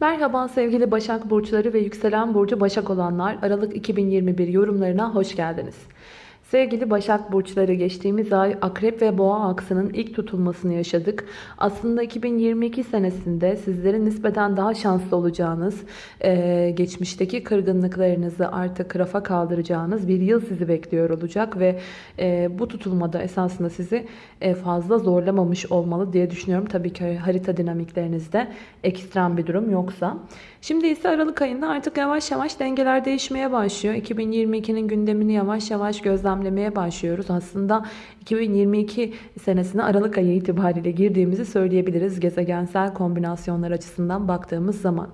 Merhaba sevgili Başak Burçları ve Yükselen Burcu Başak olanlar Aralık 2021 yorumlarına hoş geldiniz. Sevgili Başak Burçları geçtiğimiz ay Akrep ve Boğa aksının ilk tutulmasını yaşadık. Aslında 2022 senesinde sizlerin nispeten daha şanslı olacağınız, geçmişteki kırgınlıklarınızı artık rafa kaldıracağınız bir yıl sizi bekliyor olacak. Ve bu tutulmada esasında sizi fazla zorlamamış olmalı diye düşünüyorum. Tabii ki harita dinamiklerinizde ekstrem bir durum yoksa. Şimdi ise Aralık ayında artık yavaş yavaş dengeler değişmeye başlıyor. 2022'nin gündemini yavaş yavaş gözlemlemeye başlıyoruz. Aslında 2022 senesine Aralık ayı itibariyle girdiğimizi söyleyebiliriz gezegensel kombinasyonlar açısından baktığımız zaman.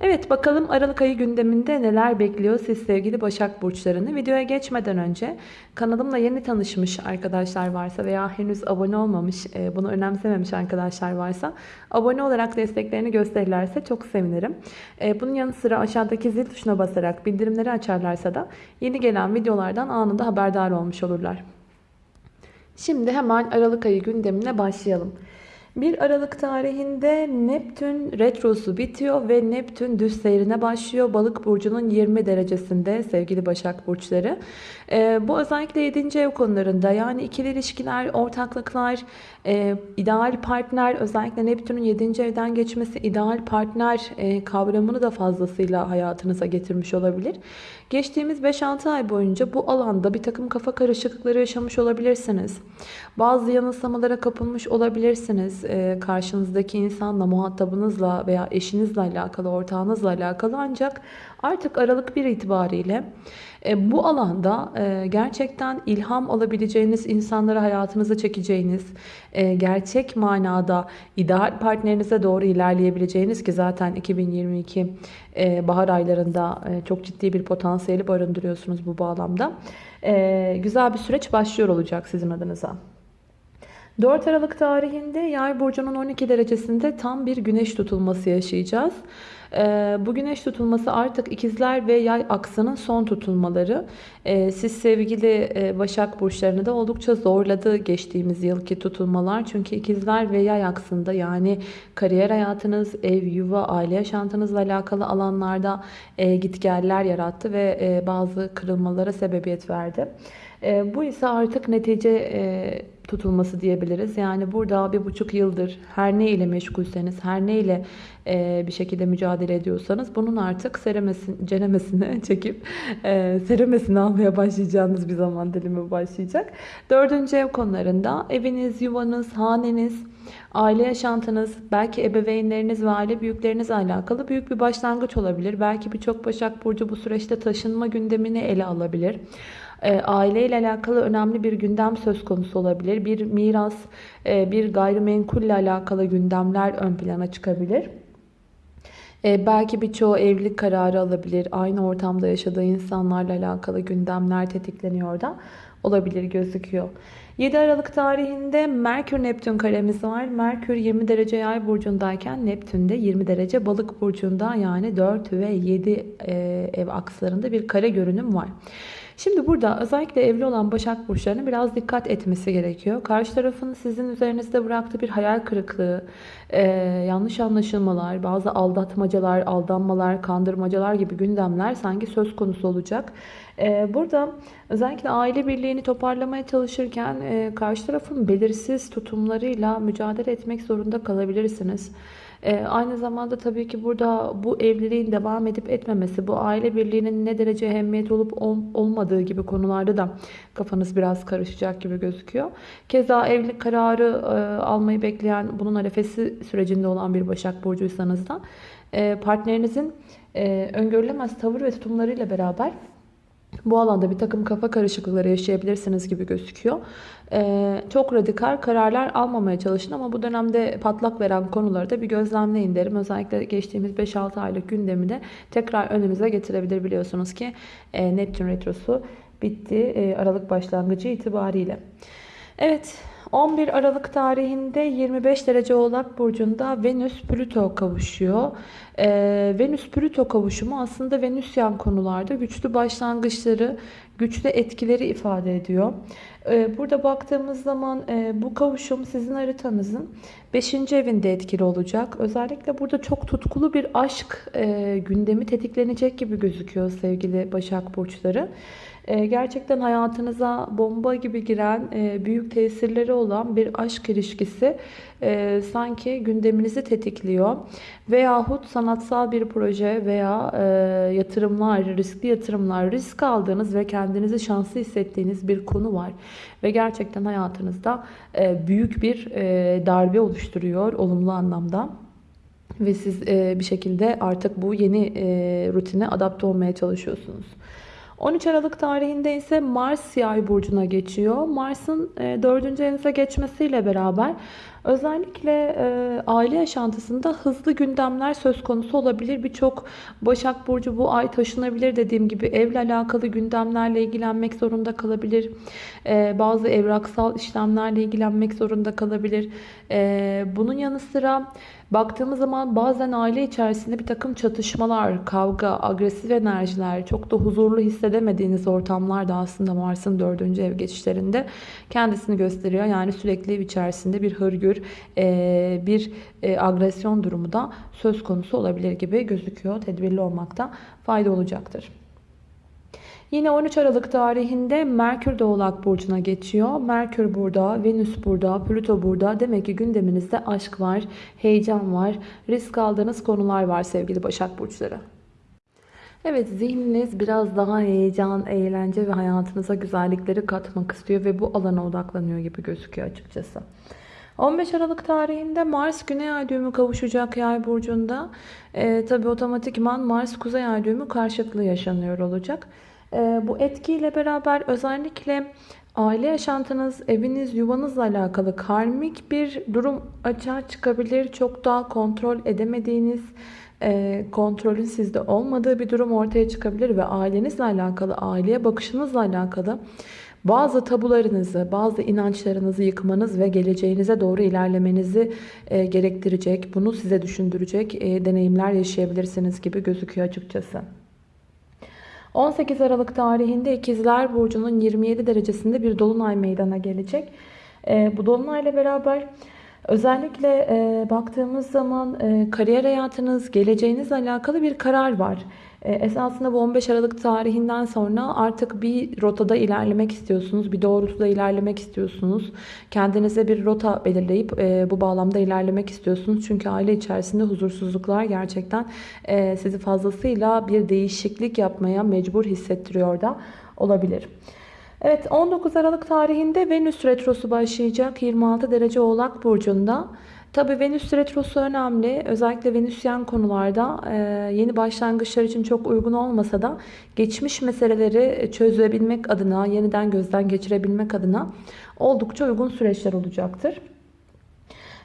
Evet bakalım Aralık ayı gündeminde neler bekliyor siz sevgili Başak Burçlarını. Videoya geçmeden önce kanalımla yeni tanışmış arkadaşlar varsa veya henüz abone olmamış, e, bunu önemsememiş arkadaşlar varsa abone olarak desteklerini gösterirlerse çok sevinirim. E, bunun yanı sıra aşağıdaki zil tuşuna basarak bildirimleri açarlarsa da yeni gelen videolardan anında haberdar olmuş olurlar. Şimdi hemen Aralık ayı gündemine başlayalım. 1 Aralık tarihinde Neptün retrosu bitiyor ve Neptün düz seyrine başlıyor. Balık burcunun 20 derecesinde sevgili Başak burçları. Ee, bu özellikle 7. ev konularında yani ikili ilişkiler, ortaklıklar, e, ideal partner özellikle Neptün'ün 7. evden geçmesi ideal partner e, kavramını da fazlasıyla hayatınıza getirmiş olabilir. Geçtiğimiz 5-6 ay boyunca bu alanda bir takım kafa karışıklıkları yaşamış olabilirsiniz. Bazı yanılsamalara kapılmış olabilirsiniz. Ee, karşınızdaki insanla, muhatabınızla veya eşinizle alakalı, ortağınızla alakalı ancak artık Aralık 1 itibariyle e, bu alanda e, gerçekten ilham alabileceğiniz insanları hayatınıza çekeceğiniz, e, gerçek manada ideal partnerinize doğru ilerleyebileceğiniz ki zaten 2022 bahar aylarında çok ciddi bir potansiyeli barındırıyorsunuz bu bağlamda. Güzel bir süreç başlıyor olacak sizin adınıza. 4 Aralık tarihinde Yay burcunun 12 derecesinde tam bir güneş tutulması yaşayacağız. Ee, bu güneş tutulması artık ikizler ve yay aksının son tutulmaları. Ee, siz sevgili e, Başak burçlarını da oldukça zorladı geçtiğimiz yılki tutulmalar. Çünkü ikizler ve yay aksında yani kariyer hayatınız, ev, yuva, aile yaşantınızla alakalı alanlarda e, gitgeller yarattı ve e, bazı kırılmalara sebebiyet verdi. Bu ise artık netice tutulması diyebiliriz. Yani burada bir buçuk yıldır her ne ile meşgulseniz, her ne ile e, bir şekilde mücadele ediyorsanız bunun artık seremesin, cenemesini çekip e, seremesini almaya başlayacağınız bir zaman dilimi başlayacak. Dördüncü ev konularında eviniz, yuvanız, haneniz, aile yaşantınız, belki ebeveynleriniz ve aile büyüklerinizle alakalı büyük bir başlangıç olabilir. Belki birçok Başak Burcu bu süreçte taşınma gündemini ele alabilir. E, aileyle alakalı önemli bir gündem söz konusu olabilir. Bir miras, e, bir gayrimenkulle alakalı gündemler ön plana çıkabilir. E, belki birçoğu evlilik kararı alabilir. Aynı ortamda yaşadığı insanlarla alakalı gündemler tetikleniyor da olabilir gözüküyor. 7 Aralık tarihinde Merkür Neptün karemiz var. Merkür 20 derece yay burcundayken Neptün de 20 derece balık burcunda yani 4 ve 7 ev akslarında bir kare görünüm var. Şimdi burada özellikle evli olan Başak Burçlarının biraz dikkat etmesi gerekiyor. Karşı tarafın sizin üzerinizde bıraktığı bir hayal kırıklığı, e, yanlış anlaşılmalar, bazı aldatmacalar, aldanmalar, kandırmacalar gibi gündemler sanki söz konusu olacak. E, burada özellikle aile birliğini toparlamaya çalışırken e, karşı tarafın belirsiz tutumlarıyla mücadele etmek zorunda kalabilirsiniz. Ee, aynı zamanda tabii ki burada bu evliliğin devam edip etmemesi, bu aile birliğinin ne derece ehemmiyet olup ol, olmadığı gibi konularda da kafanız biraz karışacak gibi gözüküyor. Keza evlilik kararı e, almayı bekleyen, bunun arefesi sürecinde olan bir Başak Burcuysanız da e, partnerinizin e, öngörülemez tavır ve tutumlarıyla beraber bu alanda bir takım kafa karışıklıkları yaşayabilirsiniz gibi gözüküyor. Ee, çok radikal kararlar almamaya çalışın ama bu dönemde patlak veren konuları da bir gözlemleyin derim. Özellikle geçtiğimiz 5-6 aylık gündemi de tekrar önümüze getirebilir biliyorsunuz ki e, Neptün Retrosu bitti e, Aralık başlangıcı itibariyle. Evet 11 Aralık tarihinde 25 derece Oğlak Burcu'nda Venüs Plüto kavuşuyor. Ee, Venüs Plüto kavuşumu aslında Venüsyen konularda güçlü başlangıçları, güçlü etkileri ifade ediyor. Ee, burada baktığımız zaman e, bu kavuşum sizin haritanızın 5. evinde etkili olacak. Özellikle burada çok tutkulu bir aşk e, gündemi tetiklenecek gibi gözüküyor sevgili Başak Burçları. E, gerçekten hayatınıza bomba gibi giren, e, büyük tesirleri olan bir aşk ilişkisi e, sanki gündeminizi tetikliyor. Veyahut sanatsal bir proje veya yatırımlar, riskli yatırımlar, risk aldığınız ve kendinizi şanslı hissettiğiniz bir konu var. Ve gerçekten hayatınızda büyük bir darbe oluşturuyor olumlu anlamda. Ve siz bir şekilde artık bu yeni rutine adapte olmaya çalışıyorsunuz. 13 Aralık tarihinde ise Mars yay burcuna geçiyor. Mars'ın 4. E, evinize geçmesiyle beraber özellikle e, aile yaşantısında hızlı gündemler söz konusu olabilir. Birçok Başak Burcu bu ay taşınabilir dediğim gibi evle alakalı gündemlerle ilgilenmek zorunda kalabilir. E, bazı evraksal işlemlerle ilgilenmek zorunda kalabilir. Bunun yanı sıra Baktığımız zaman bazen aile içerisinde bir takım çatışmalar, kavga, agresif enerjiler, çok da huzurlu hissedemediğiniz ortamlar da aslında Mars'ın dördüncü ev geçişlerinde kendisini gösteriyor. Yani sürekli içerisinde bir hırgür, bir agresyon durumu da söz konusu olabilir gibi gözüküyor. Tedbirli olmakta fayda olacaktır. Yine 13 Aralık tarihinde Merkür de Oğlak Burcu'na geçiyor. Merkür burada, Venüs burada, Plüto burada. Demek ki gündeminizde aşk var, heyecan var, risk aldığınız konular var sevgili Başak Burçları. Evet zihniniz biraz daha heyecan, eğlence ve hayatınıza güzellikleri katmak istiyor ve bu alana odaklanıyor gibi gözüküyor açıkçası. 15 Aralık tarihinde Mars Güney Ay düğümü kavuşacak Yay burcunda. Ee, Tabi otomatikman Mars Kuzey Ay düğümü karşıtlığı yaşanıyor olacak. Ee, bu etkiyle beraber özellikle aile yaşantınız, eviniz, yuvanızla alakalı karmik bir durum açığa çıkabilir. Çok daha kontrol edemediğiniz, e, kontrolün sizde olmadığı bir durum ortaya çıkabilir ve ailenizle alakalı, aileye bakışınızla alakalı bazı tabularınızı, bazı inançlarınızı yıkmanız ve geleceğinize doğru ilerlemenizi e, gerektirecek, bunu size düşündürecek e, deneyimler yaşayabilirsiniz gibi gözüküyor açıkçası. 18 Aralık tarihinde İkizler Burcu'nun 27 derecesinde bir dolunay meydana gelecek. E, bu dolunayla beraber özellikle e, baktığımız zaman e, kariyer hayatınız, geleceğinizle alakalı bir karar var. E, esasında bu 15 Aralık tarihinden sonra artık bir rotada ilerlemek istiyorsunuz. Bir doğrultuda ilerlemek istiyorsunuz. Kendinize bir rota belirleyip e, bu bağlamda ilerlemek istiyorsunuz. Çünkü aile içerisinde huzursuzluklar gerçekten e, sizi fazlasıyla bir değişiklik yapmaya mecbur hissettiriyor da olabilir. Evet 19 Aralık tarihinde Venüs Retrosu başlayacak 26 derece Oğlak Burcu'nda. Tabi Venüs Retrosu önemli. Özellikle Venüsyen konularda e, yeni başlangıçlar için çok uygun olmasa da geçmiş meseleleri çözebilmek adına, yeniden gözden geçirebilmek adına oldukça uygun süreçler olacaktır.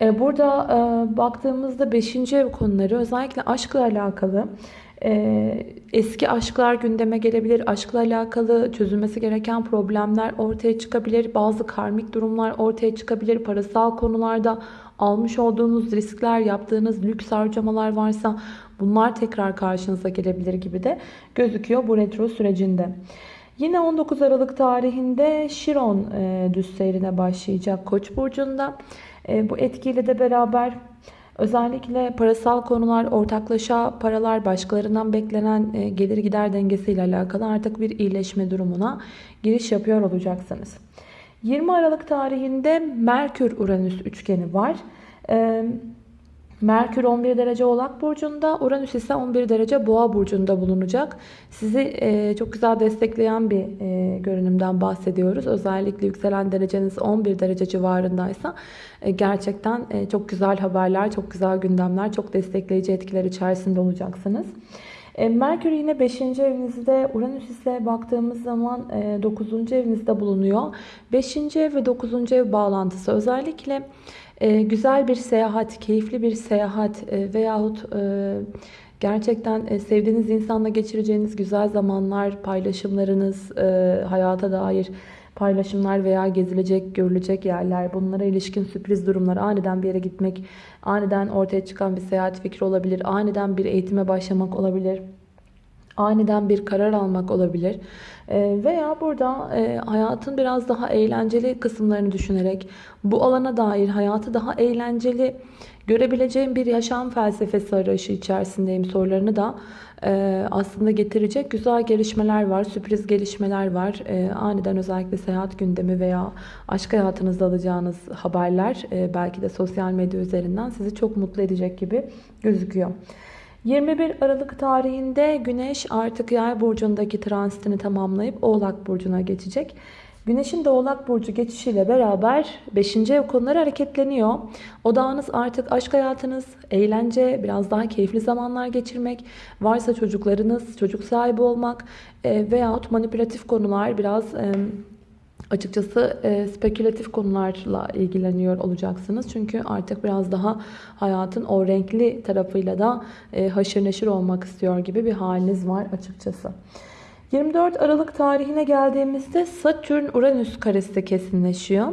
E, burada e, baktığımızda 5. ev konuları özellikle aşkla alakalı eski aşklar gündeme gelebilir. Aşkla alakalı çözülmesi gereken problemler ortaya çıkabilir. Bazı karmik durumlar ortaya çıkabilir. Parasal konularda almış olduğunuz riskler, yaptığınız lüks harcamalar varsa bunlar tekrar karşınıza gelebilir gibi de gözüküyor bu retro sürecinde. Yine 19 Aralık tarihinde Şiron e, düz seyrine başlayacak Koç burcunda. E, bu etkiyle de beraber özellikle parasal konular, ortaklaşa paralar, başkalarından beklenen e, gelir gider dengesiyle alakalı artık bir iyileşme durumuna giriş yapıyor olacaksınız. 20 Aralık tarihinde Merkür-Uranüs üçgeni var. Ee, Merkür 11 derece Oğlak Burcu'nda, Uranüs ise 11 derece Boğa Burcu'nda bulunacak. Sizi e, çok güzel destekleyen bir e, görünümden bahsediyoruz. Özellikle yükselen dereceniz 11 derece civarındaysa e, gerçekten çok güzel haberler, çok güzel gündemler, çok destekleyici etkiler içerisinde olacaksınız. E, Merkür yine 5. evinizde, Uranüs ise baktığımız zaman 9. E, evinizde bulunuyor. 5. ev ve 9. ev bağlantısı özellikle e, güzel bir seyahat, keyifli bir seyahat veyahut gerçekten sevdiğiniz insanla geçireceğiniz güzel zamanlar, paylaşımlarınız, hayata dair paylaşımlar veya gezilecek, görülecek yerler, bunlara ilişkin sürpriz durumlar, aniden bir yere gitmek, aniden ortaya çıkan bir seyahat fikri olabilir, aniden bir eğitime başlamak olabilir aniden bir karar almak olabilir. Ee, veya burada e, hayatın biraz daha eğlenceli kısımlarını düşünerek bu alana dair hayatı daha eğlenceli görebileceğim bir yaşam felsefesi arayışı içerisindeyim sorularını da e, aslında getirecek güzel gelişmeler var, sürpriz gelişmeler var. E, aniden özellikle seyahat gündemi veya aşk hayatınızda alacağınız haberler belki de sosyal medya üzerinden sizi çok mutlu edecek gibi gözüküyor. 21 Aralık tarihinde Güneş artık Yay burcundaki transitini tamamlayıp Oğlak burcuna geçecek. Güneşin de Oğlak burcu geçişiyle beraber 5. ev konuları hareketleniyor. Odağınız artık aşk hayatınız, eğlence, biraz daha keyifli zamanlar geçirmek, varsa çocuklarınız, çocuk sahibi olmak e, veyahut manipülatif konular biraz e, Açıkçası e, spekülatif konularla ilgileniyor olacaksınız. Çünkü artık biraz daha hayatın o renkli tarafıyla da e, haşır neşir olmak istiyor gibi bir haliniz var açıkçası. 24 Aralık tarihine geldiğimizde Satürn-Uranüs karesi kesinleşiyor.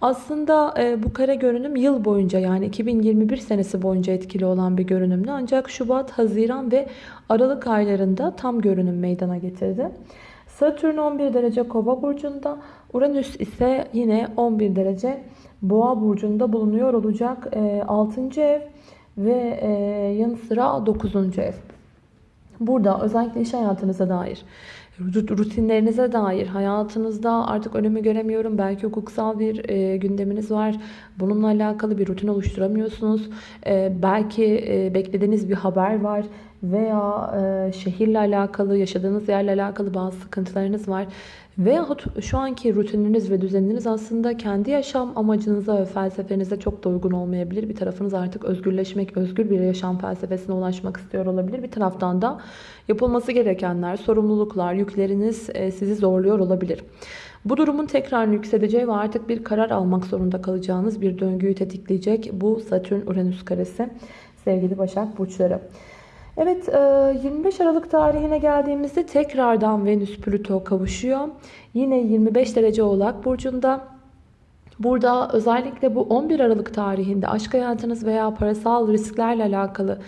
Aslında e, bu kare görünüm yıl boyunca yani 2021 senesi boyunca etkili olan bir görünümdü. Ancak Şubat, Haziran ve Aralık aylarında tam görünüm meydana getirdi. Satürn 11 derece Kova burcunda, Uranüs ise yine 11 derece Boğa burcunda bulunuyor olacak. 6. ev ve e, yanı sıra 9. ev. Burada özellikle iş hayatınıza dair, rutinlerinize dair, hayatınızda artık önümü göremiyorum. Belki hukuksal bir e, gündeminiz var. Bununla alakalı bir rutin oluşturamıyorsunuz. E, belki e, beklediğiniz bir haber var veya e, şehirle alakalı, yaşadığınız yerle alakalı bazı sıkıntılarınız var. Veyahut şu anki rutininiz ve düzeniniz aslında kendi yaşam amacınıza ve felsefenize çok da uygun olmayabilir. Bir tarafınız artık özgürleşmek, özgür bir yaşam felsefesine ulaşmak istiyor olabilir. Bir taraftan da yapılması gerekenler, sorumluluklar, yükleriniz e, sizi zorluyor olabilir. Bu durumun tekrar yükseleceği ve artık bir karar almak zorunda kalacağınız bir döngüyü tetikleyecek bu Satürn-Uranüs karesi sevgili Başak Burçları. Evet 25 e, Aralık tarihine geldiğimizde tekrardan Venüs Plüto kavuşuyor. Yine 25 derece Oğlak Burcu'nda. Burada özellikle bu 11 Aralık tarihinde aşk hayatınız veya parasal risklerle alakalı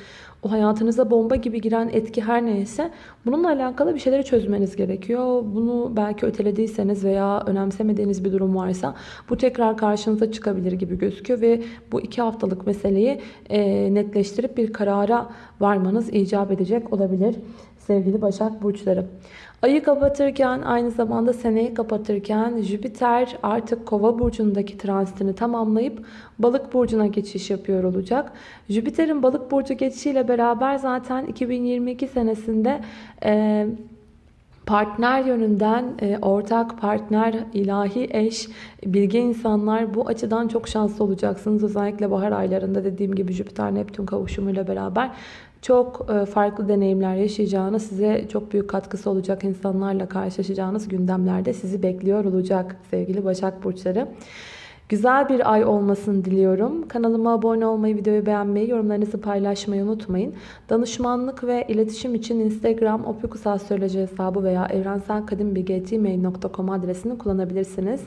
o hayatınıza bomba gibi giren etki her neyse bununla alakalı bir şeyleri çözmeniz gerekiyor. Bunu belki ötelediyseniz veya önemsemediğiniz bir durum varsa bu tekrar karşınıza çıkabilir gibi gözüküyor ve bu iki haftalık meseleyi e, netleştirip bir karara varmanız icap edecek olabilir sevgili Başak Burçları. Ayı kapatırken aynı zamanda seneyi kapatırken Jüpiter artık kova burcundaki transitini tamamlayıp balık burcuna geçiş yapıyor olacak. Jüpiter'in balık burcu geçişiyle beraber zaten 2022 senesinde e, partner yönünden e, ortak partner, ilahi eş, bilge insanlar bu açıdan çok şanslı olacaksınız. Özellikle bahar aylarında dediğim gibi Jüpiter-Neptün kavuşumuyla beraber çok e, farklı deneyimler yaşayacağınız, size çok büyük katkısı olacak insanlarla karşılaşacağınız gündemlerde sizi bekliyor olacak sevgili Başak Burçları. Güzel bir ay olmasını diliyorum. Kanalıma abone olmayı, videoyu beğenmeyi, yorumlarınızı paylaşmayı unutmayın. Danışmanlık ve iletişim için Instagram opikusastroloji hesabı veya evrenselkadimbilgi.gmail.com adresini kullanabilirsiniz.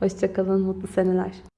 Hoşçakalın, mutlu seneler.